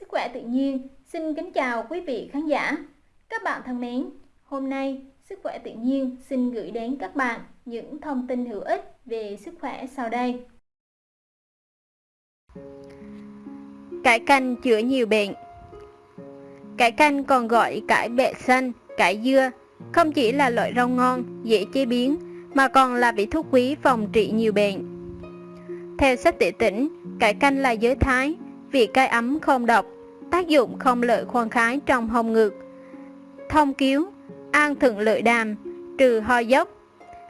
Sức khỏe tự nhiên xin kính chào quý vị khán giả. Các bạn thân mến, hôm nay Sức khỏe tự nhiên xin gửi đến các bạn những thông tin hữu ích về sức khỏe sau đây. Cải canh chữa nhiều bệnh Cải canh còn gọi cải bẹ xanh, cải dưa, không chỉ là loại rau ngon, dễ chế biến, mà còn là vị thuốc quý phòng trị nhiều bệnh. Theo sách tỉ tỉnh, cải canh là giới thái, vị cay ấm không độc, tác dụng không lợi khoan khái trong hông ngực, thông cứu, an thượng lợi đàm, trừ ho dốc.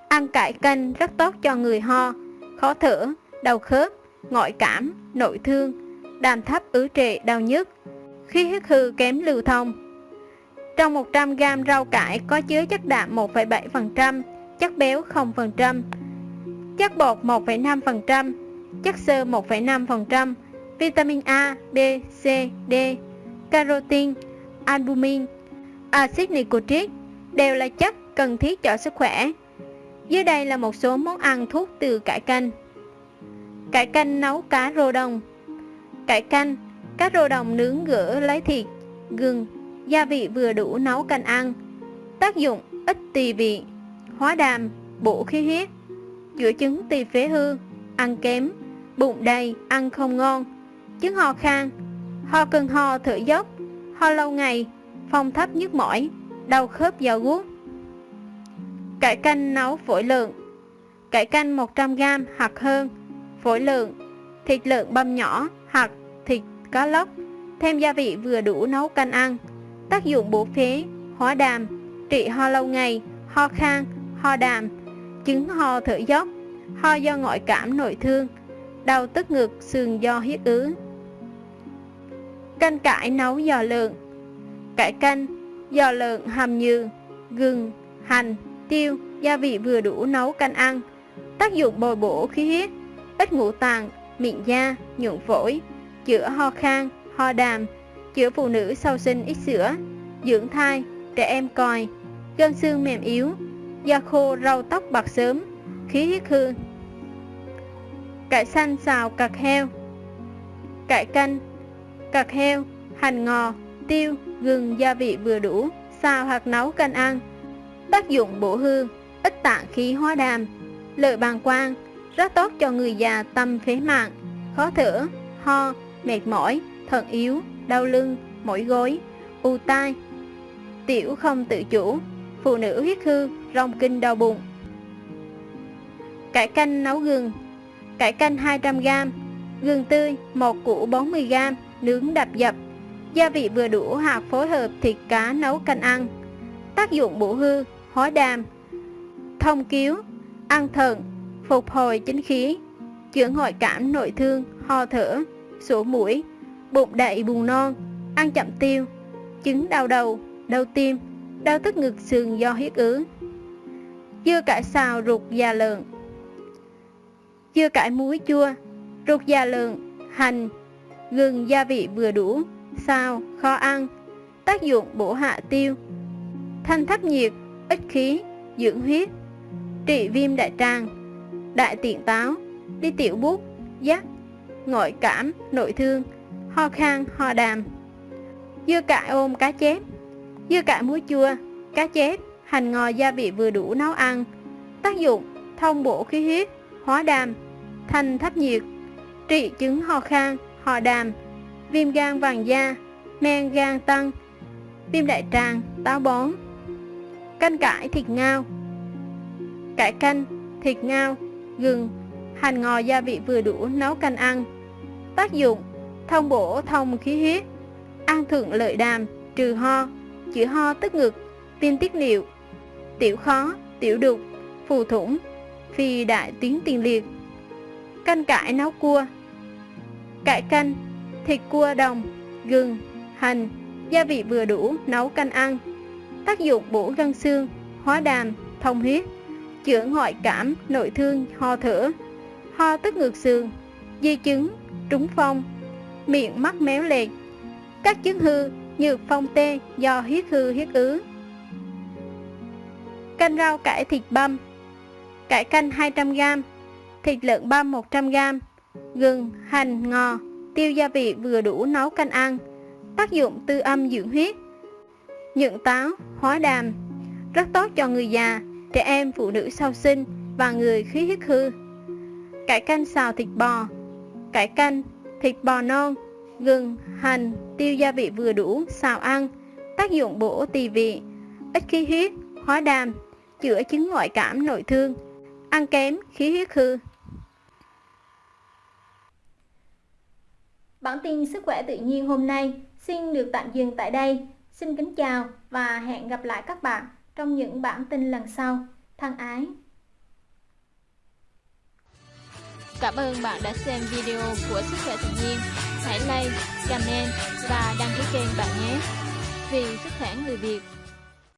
Ăn cải canh rất tốt cho người ho, khó thở, đau khớp, ngoại cảm, nội thương, đàm thấp ứ trệ đau nhức, khí huyết hư kém lưu thông. Trong 100g rau cải có chứa chất đạm 1,7%, chất béo 0%, chất bột 1,5%, chất xơ 1,5%, vitamin A, B, C, D, carotin, albumin, axit nicotric đều là chất cần thiết cho sức khỏe. Dưới đây là một số món ăn thuốc từ cải canh. Cải canh nấu cá rô đồng Cải canh, cá rô đồng nướng gỡ lấy thịt, gừng, gia vị vừa đủ nấu canh ăn. Tác dụng ít tỳ vị, hóa đàm, bổ khí huyết, chữa chứng tỳ phế hư, ăn kém, bụng đầy, ăn không ngon, chứng ho khan, ho cơn ho thở dốc, ho lâu ngày, phong thấp nhức mỏi, đau khớp dao guốc. Cải canh nấu phổi lợn. Cải canh 100g hoặc hơn, phổi lợn, thịt lợn băm nhỏ hoặc thịt cá lóc, thêm gia vị vừa đủ nấu canh ăn. Tác dụng bổ phế, hóa đàm, trị ho lâu ngày, ho khan, ho đàm, chứng ho thở dốc, ho do ngoại cảm nội thương, đau tức ngực sườn do huyết ứ. Canh cải nấu giò lợn Cải canh giò lợn hầm như gừng, hành, tiêu, gia vị vừa đủ nấu canh ăn. Tác dụng bồi bổ khí huyết, ít ngũ tàng, miệng da, nhuận phổi, chữa ho khan, ho đàm, chữa phụ nữ sau sinh ít sữa, dưỡng thai, trẻ em còi, gân xương mềm yếu, da khô rau tóc bạc sớm, khí huyết hư. Cải xanh xào cặc heo Cải canh cặt heo, hành ngò, tiêu, gừng gia vị vừa đủ, xào hoặc nấu canh ăn. Tác dụng bổ hương, ít tạng khí hóa đàm, lợi bàng quang, rất tốt cho người già tâm phế mạng, khó thở, ho, mệt mỏi, thận yếu, đau lưng, mỏi gối, u tai, tiểu không tự chủ, phụ nữ huyết hư, rong kinh đau bụng. Cải canh nấu gừng. Cải canh 200g, gừng tươi 1 củ 40g, nướng đập dập. Gia vị vừa đủ hoặc phối hợp thịt cá nấu canh ăn. Tác dụng bổ hư, hóa đàm Thông cứu, ăn thận, phục hồi chính khí Chữa ngoại cảm nội thương, ho thở, sổ mũi Bụng đầy buồn non, ăn chậm tiêu Chứng đau đầu, đau tim, đau tức ngực sườn do huyết ứ. Dưa cải xào ruột già lợn. Dưa cải muối chua, ruột già lợn, hành, gừng gia vị vừa đủ xào kho ăn, tác dụng bổ hạ tiêu, thanh thấp nhiệt, ích khí, dưỡng huyết, trị viêm đại tràng, đại tiện táo, đi tiểu bút, giác, ngội cảm, nội thương, ho khan, ho đàm. Dưa cải ôm cá chép Dưa cải muối chua, cá chép, hành ngò gia vị vừa đủ nấu ăn. Tác dụng thông bổ khí huyết, hóa đàm, thanh thấp nhiệt, trị chứng ho khan, ho đàm, viêm gan vàng da, men gan tăng, viêm đại tràng, táo bón. Canh cải thịt ngao Cải canh, thịt ngao, gừng, hành ngò gia vị vừa đủ nấu canh ăn. Tác dụng, thông bổ thông khí huyết, ăn thượng lợi đàm, trừ ho, chữa ho tức ngực, viêm tiết niệu, tiểu khó, tiểu đục, phù thủng, phi đại tuyến tiền liệt. Canh cải nấu cua Cải canh thịt cua đồng, gừng, hành, gia vị vừa đủ nấu canh ăn. Tác dụng bổ gân xương, hóa đàm, thông huyết, chữa ngoại cảm, nội thương, ho thở, ho tức ngược xương, di chứng, trúng phong, miệng mắt méo lệch, các chứng hư như phong tê do huyết hư huyết ứ. Canh rau cải thịt băm. Cải canh 200g, thịt lợn băm 100g, gừng, hành, ngò, tiêu gia vị vừa đủ nấu canh ăn. tác dụng tư âm dưỡng huyết. Nhượng táo, hóa đàm, rất tốt cho người già, trẻ em, phụ nữ sau sinh và người khí huyết hư. Cải canh xào thịt bò, cải canh, thịt bò non, gừng, hành, tiêu gia vị vừa đủ, xào ăn, tác dụng bổ tỳ vị, ít khí huyết, hóa đàm, chữa chứng ngoại cảm nội thương, ăn kém, khí huyết hư. Bản tin sức khỏe tự nhiên hôm nay xin được tạm dừng tại đây. Xin kính chào và hẹn gặp lại các bạn trong những bản tin lần sau. Thân ái! Cảm ơn bạn đã xem video của Sức khỏe tự nhiên. Hãy like, comment và đăng ký kênh bạn nhé. Vì sức khỏe người Việt